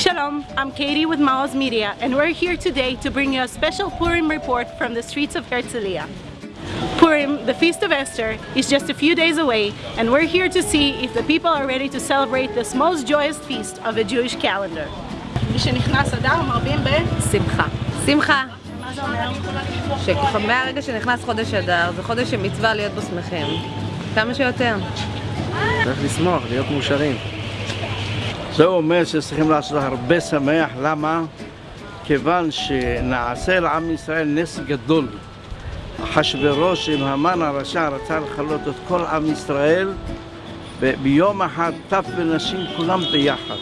Shalom, I'm Katie with Maoz Media, and we're here today to bring you a special Purim report from the streets of Herzliya. Purim, the Feast of Esther, is just a few days away, and we're here to see if the people are ready to celebrate this most joyous feast of a Jewish calendar. משנכנס אדר מרבים ב... שמחה. שמחה. מה זה אומר? שככה מהרגע שנכנס חודש אדר, זה חודש שמצווה להיות בו שמחים. כמה שיותר. צריך לשמוח, להיות מאושרים. זה אומר שצריכים לעשות הרבה שמח, למה? כיוון שנעשה לעם ישראל נס גדול. אחשוורוש עם המן הרשע רצה לכלות את כל עם ישראל וביום אחד טף ונשים כולם ביחד.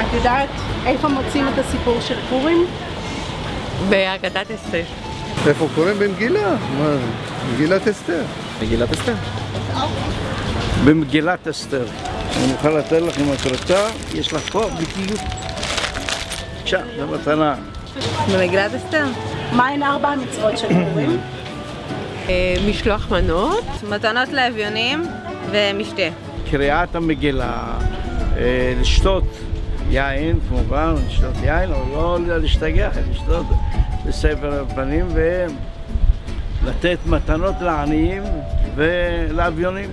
את יודעת איפה מוצאים את הסיפור של פורים? בהגדת אסתר. איפה קוראים במגילה? מה? מגילת אסתר. מגילת אסתר. במגילת אסתר. אני מוכן לתת לך אם את רוצה, יש לך פה בדיוק. בבקשה, זו מתנה. במגילת אסתר. מהן ארבע המצוות של פורים? אה, משלוח מנות. מתנות לאביונים ומשתה. קריאת המגילה, אה, לשתות יין, כמובן, לשתות יין, אבל לא להשתגח, לשתות בספר הפנים ולתת מתנות לעניים ולאביונים.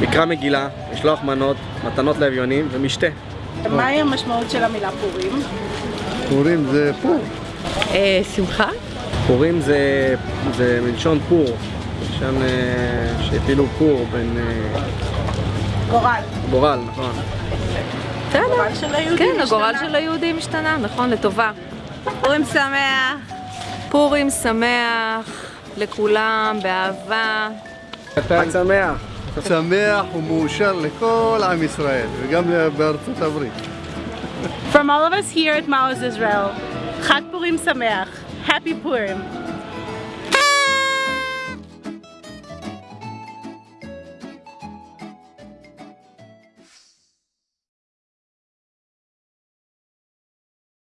מקרא מגילה, משלוח מנות, מתנות לאביונים ומשתה. מהי המשמעות של המילה פורים? פורים זה פור. אה, שמחה? פורים זה, זה מלשון פור, מלשון אה, שהפילו פור בין אה, גורל. גורל, נכון. בסדר. הגורל של היהודים כן, הגורל. של היהודים השתנה, נכון, לטובה. פורים שמח. פורים שמח לכולם, באהבה. חג שמח. שמח ומאושר לכל עם ישראל וגם בארצות הברית. From all of us here at Maoz Israel, חג פורים שמח. Happy Purim.